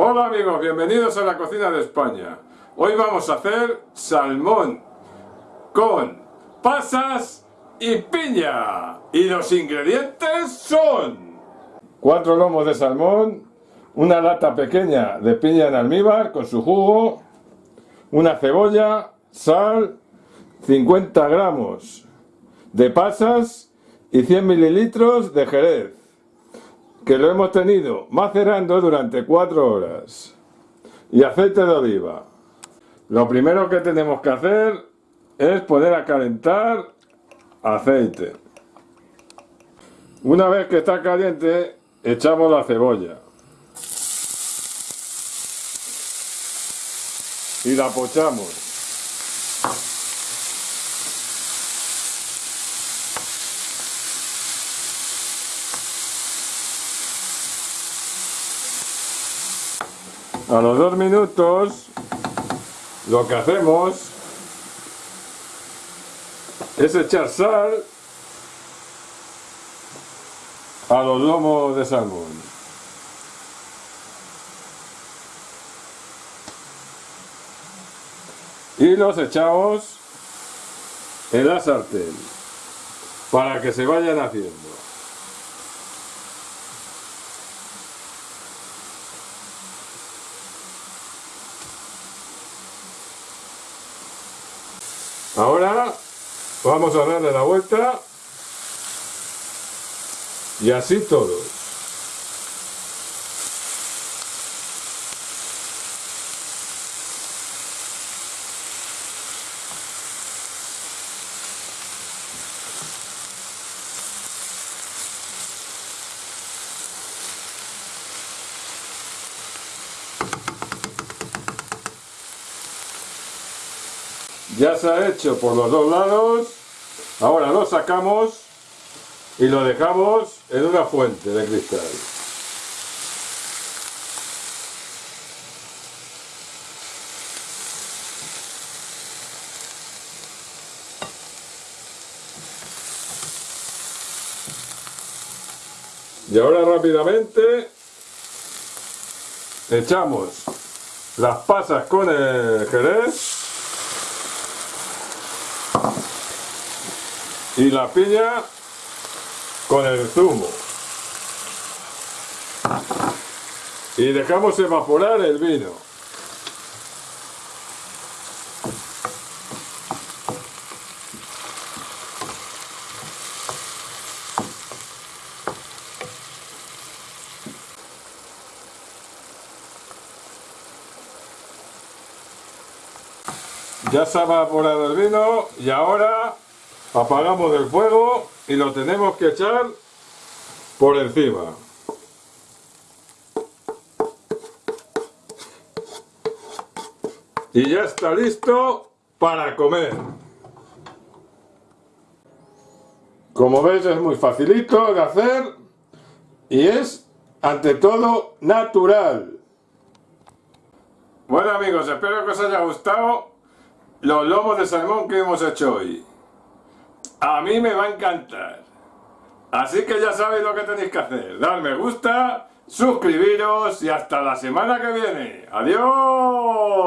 Hola amigos, bienvenidos a la cocina de España. Hoy vamos a hacer salmón con pasas y piña. Y los ingredientes son... Cuatro lomos de salmón, una lata pequeña de piña en almíbar con su jugo, una cebolla, sal, 50 gramos de pasas y 100 mililitros de jerez que lo hemos tenido macerando durante 4 horas. Y aceite de oliva. Lo primero que tenemos que hacer es poner a calentar aceite. Una vez que está caliente echamos la cebolla. Y la pochamos A los dos minutos lo que hacemos es echar sal a los lomos de salmón. Y los echamos en la sartén para que se vayan haciendo. Ahora vamos a darle la vuelta y así todos. Ya se ha hecho por los dos lados. Ahora lo sacamos y lo dejamos en una fuente de cristal. Y ahora rápidamente echamos las pasas con el jerez y la piña con el zumo. Y dejamos evaporar el vino. Ya se ha evaporado el vino y ahora apagamos el fuego y lo tenemos que echar por encima. Y ya está listo para comer. Como veis es muy facilito de hacer y es ante todo natural. Bueno amigos espero que os haya gustado los lomos de salmón que hemos hecho hoy a mí me va a encantar. Así que ya sabéis lo que tenéis que hacer. Dar me gusta, suscribiros y hasta la semana que viene. ¡Adiós!